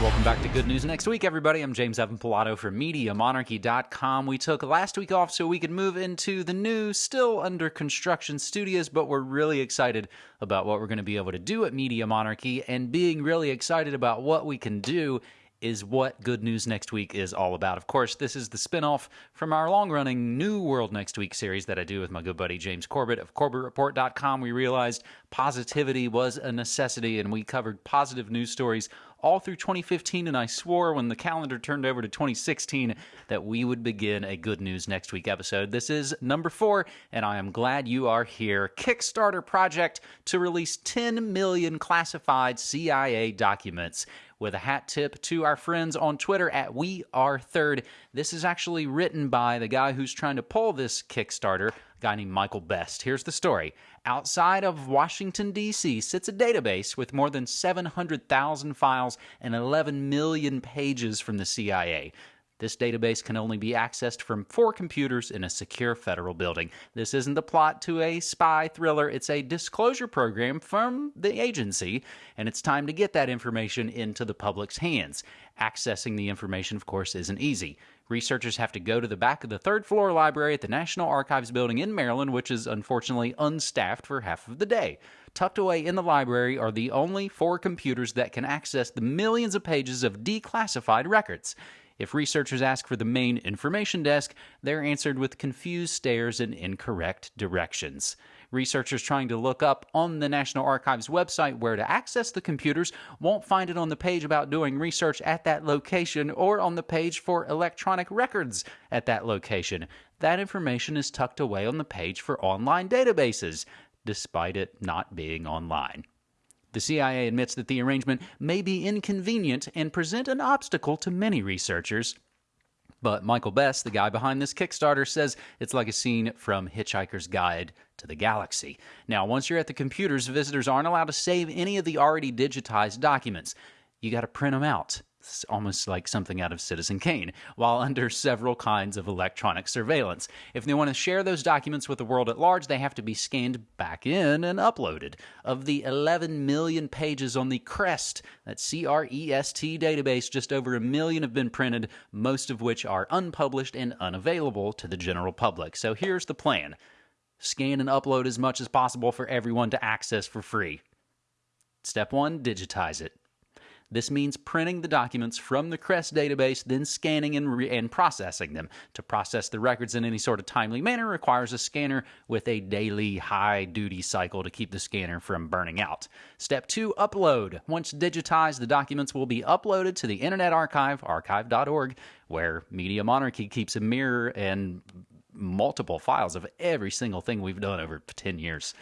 Welcome back to Good News Next Week, everybody. I'm James Evan Pilato from MediaMonarchy.com. We took last week off so we could move into the new, still under construction studios, but we're really excited about what we're going to be able to do at Media Monarchy. And being really excited about what we can do is what Good News Next Week is all about. Of course, this is the spinoff from our long running New World Next Week series that I do with my good buddy James Corbett of CorbettReport.com. We realized positivity was a necessity and we covered positive news stories all through 2015, and I swore when the calendar turned over to 2016 that we would begin a Good News Next Week episode. This is number four, and I am glad you are here. Kickstarter project to release 10 million classified CIA documents with a hat tip to our friends on Twitter at We Are Third. This is actually written by the guy who's trying to pull this Kickstarter, a guy named Michael Best. Here's the story. Outside of Washington, D.C., sits a database with more than 700,000 files and 11 million pages from the CIA. This database can only be accessed from four computers in a secure federal building. This isn't the plot to a spy thriller, it's a disclosure program from the agency, and it's time to get that information into the public's hands. Accessing the information, of course, isn't easy. Researchers have to go to the back of the third floor library at the National Archives building in Maryland, which is unfortunately unstaffed for half of the day. Tucked away in the library are the only four computers that can access the millions of pages of declassified records. If researchers ask for the main information desk, they're answered with confused stares and incorrect directions. Researchers trying to look up on the National Archives website where to access the computers won't find it on the page about doing research at that location or on the page for electronic records at that location. That information is tucked away on the page for online databases, despite it not being online. The CIA admits that the arrangement may be inconvenient and present an obstacle to many researchers. But Michael Best, the guy behind this Kickstarter, says it's like a scene from Hitchhiker's Guide to the Galaxy. Now, once you're at the computers, visitors aren't allowed to save any of the already digitized documents. You got to print them out. Almost like something out of Citizen Kane, while under several kinds of electronic surveillance. If they want to share those documents with the world at large, they have to be scanned back in and uploaded. Of the 11 million pages on the CREST, that C R E S T database, just over a million have been printed, most of which are unpublished and unavailable to the general public. So here's the plan scan and upload as much as possible for everyone to access for free. Step one digitize it. This means printing the documents from the CREST database, then scanning and, re- and, processing them. To process the records in any sort of timely manner requires a scanner with a daily high duty cycle to keep the scanner from burning out. Step two upload. Once digitized, the documents will be uploaded to the Internet Archive, archive.org, where Media Monarchy keeps a mirror and multiple files of every single thing we've done over 10 years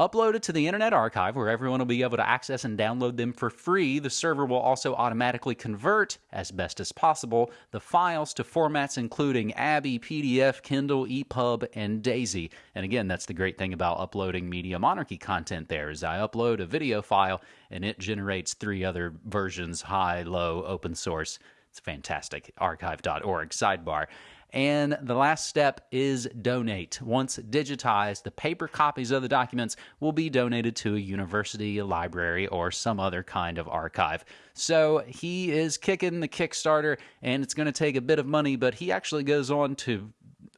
uploaded to the Internet Archive, where everyone will be able to access and download them for free. The server will also automatically convert, as best as possible, the files to formats including ABBYY, PDF, Kindle, EPUB, and DAISY. And again, that's the great thing about uploading Media Monarchy content there is I upload a video file and it generates three other versions, high, low, open source. It's fantastic. Archive.org, sidebar. And the last step is donate. Once digitized, the paper copies of the documents will be donated to a university, a library, or some other kind of archive. So he is kicking the Kickstarter, and it's going to take a bit of money, but he actually goes on to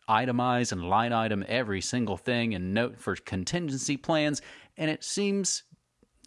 itemize and line item every single thing and note for contingency plans. And it seems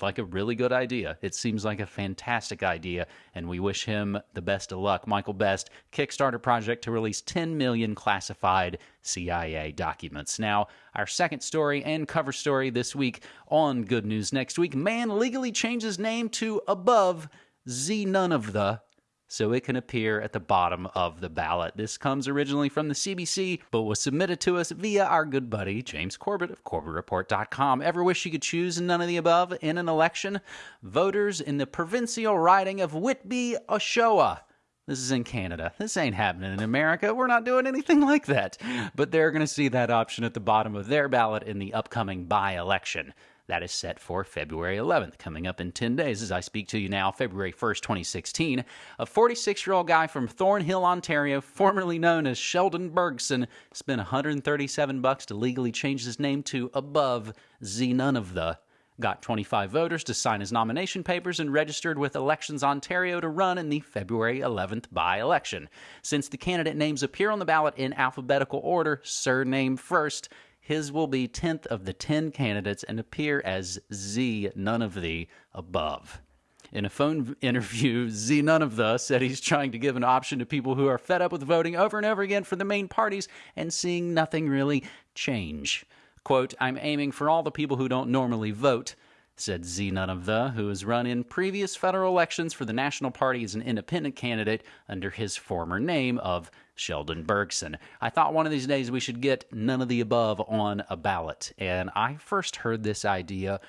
like a really good idea. It seems like a fantastic idea, and we wish him the best of luck. Michael Best, Kickstarter project to release 10 million classified CIA documents. Now, our second story and cover story this week on Good News Next Week man legally changes name to Above Z None of the so it can appear at the bottom of the ballot. This comes originally from the CBC, but was submitted to us via our good buddy James Corbett of CorbettReport.com. Ever wish you could choose none of the above in an election? Voters in the provincial riding of Whitby, Oshawa. This is in Canada. This ain't happening in America. We're not doing anything like that. But they're going to see that option at the bottom of their ballot in the upcoming by election. That is set for February 11th, coming up in 10 days as I speak to you now, February 1st, 2016. A 46 year old guy from Thornhill, Ontario, formerly known as Sheldon Bergson, spent 137 bucks to legally change his name to Above Z None of the got 25 voters to sign his nomination papers and registered with Elections Ontario to run in the February 11th by election. Since the candidate names appear on the ballot in alphabetical order, surname first, his will be 10th of the 10 candidates and appear as Z, none of the above. In a phone interview, Z None of the said he's trying to give an option to people who are fed up with voting over and over again for the main parties and seeing nothing really change. Quote, I'm aiming for all the people who don't normally vote, said Z None of the, who has run in previous federal elections for the National Party as an independent candidate under his former name of Sheldon Bergson. I thought one of these days we should get none of the above on a ballot. And I first heard this idea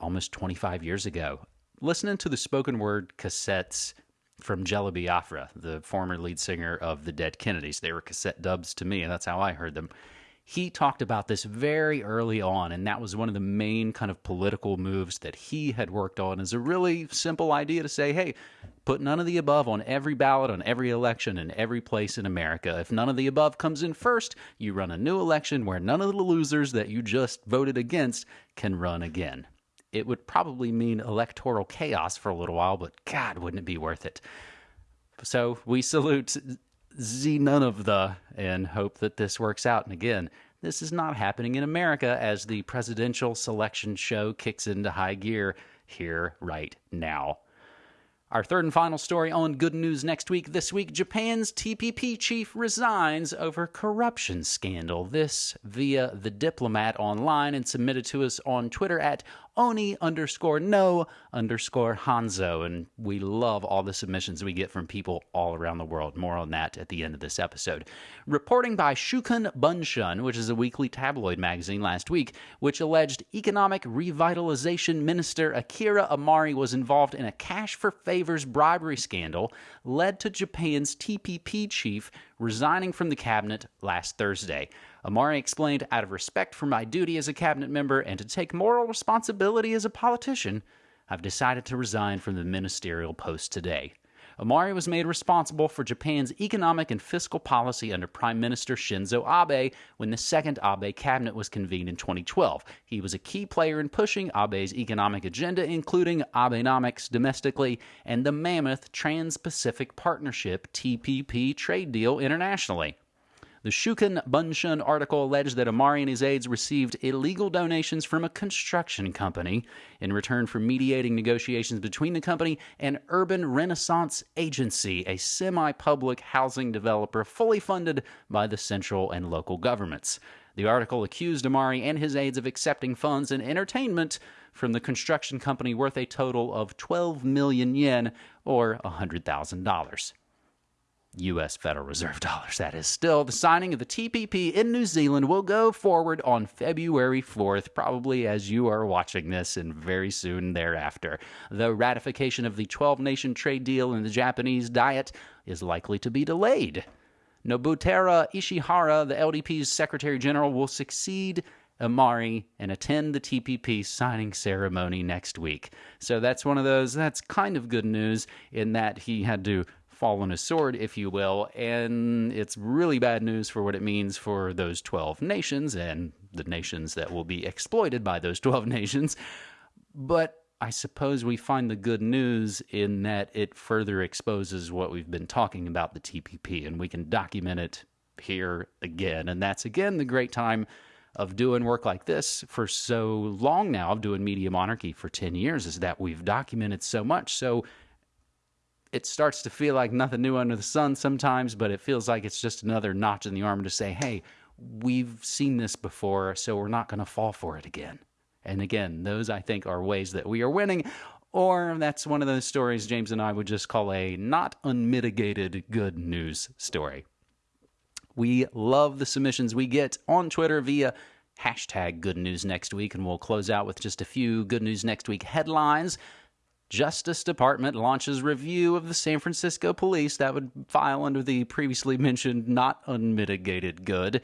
almost 25 years ago. Listening to the spoken word cassettes from Jello Biafra, the former lead singer of the Dead Kennedys. They were cassette dubs to me, and that's how I heard them he talked about this very early on, and that was one of the main kind of political moves that he had worked on as a really simple idea to say, hey, put none of the above on every ballot, on every election, in every place in America. If none of the above comes in first, you run a new election where none of the losers that you just voted against can run again. It would probably mean electoral chaos for a little while, but God, wouldn't it be worth it? So we salute Z none of the and hope that this works out. And again, this is not happening in America as the presidential selection show kicks into high gear here right now. Our third and final story on Good News next week. This week, Japan's TPP chief resigns over corruption scandal. This via the diplomat online and submitted to us on Twitter at Oni underscore no underscore Hanzo. And we love all the submissions we get from people all around the world. More on that at the end of this episode. Reporting by Shukan Bunshun, which is a weekly tabloid magazine last week, which alleged economic revitalization minister Akira Amari was involved in a cash for favors bribery scandal, led to Japan's TPP chief resigning from the cabinet last Thursday. Amari explained, out of respect for my duty as a cabinet member and to take moral responsibility as a politician, I've decided to resign from the ministerial post today. Amari was made responsible for Japan's economic and fiscal policy under Prime Minister Shinzo Abe when the second Abe cabinet was convened in 2012. He was a key player in pushing Abe's economic agenda, including Abenomics domestically and the mammoth Trans Pacific Partnership TPP trade deal internationally. The Shukan Bunshun article alleged that Amari and his aides received illegal donations from a construction company in return for mediating negotiations between the company and Urban Renaissance Agency, a semi public housing developer fully funded by the central and local governments. The article accused Amari and his aides of accepting funds and entertainment from the construction company worth a total of 12 million yen or $100,000. U.S. Federal Reserve dollars, that is. Still, the signing of the TPP in New Zealand will go forward on February 4th, probably as you are watching this, and very soon thereafter. The ratification of the 12 nation trade deal in the Japanese Diet is likely to be delayed. Nobuteru Ishihara, the LDP's Secretary General, will succeed Amari and attend the TPP signing ceremony next week. So that's one of those, that's kind of good news in that he had to fall on sword, if you will. And it's really bad news for what it means for those 12 nations and the nations that will be exploited by those 12 nations. But I suppose we find the good news in that it further exposes what we've been talking about the TPP, and we can document it here again. And that's again the great time of doing work like this for so long now, of doing Media Monarchy for 10 years, is that we've documented so much. So it starts to feel like nothing new under the sun sometimes, but it feels like it's just another notch in the armor to say, hey, we've seen this before, so we're not going to fall for it again. And again, those I think are ways that we are winning. Or that's one of those stories James and I would just call a not unmitigated good news story. We love the submissions we get on Twitter via hashtag good news next week, and we'll close out with just a few good news next week headlines. Justice Department launches review of the San Francisco police that would file under the previously mentioned not unmitigated good.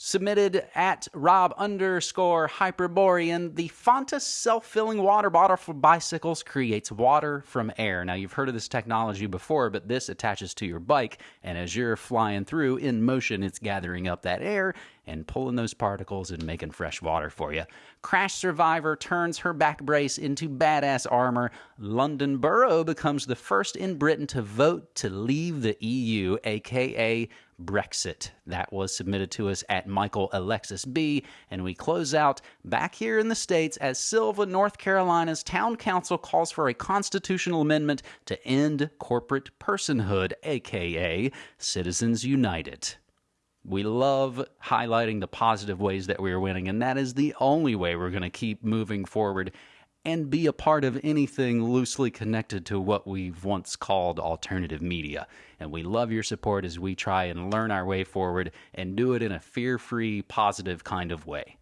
Submitted at Rob underscore Hyperborean. The Fontus self filling water bottle for bicycles creates water from air. Now, you've heard of this technology before, but this attaches to your bike, and as you're flying through in motion, it's gathering up that air and pulling those particles and making fresh water for you. Crash Survivor turns her back brace into badass armor. London Borough becomes the first in Britain to vote to leave the EU, aka Brexit. That was submitted to us at Michael Alexis B. And we close out back here in the States as Sylva, North Carolina's town council calls for a constitutional amendment to end corporate personhood, aka Citizens United. We love highlighting the positive ways that we are winning, and that is the only way we're going to keep moving forward and be a part of anything loosely connected to what we've once called alternative media. And we love your support as we try and learn our way forward and do it in a fear free, positive kind of way.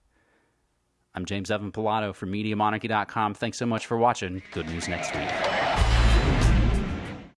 I'm James Evan Pilato from MediaMonarchy.com. Thanks so much for watching. Good news next week.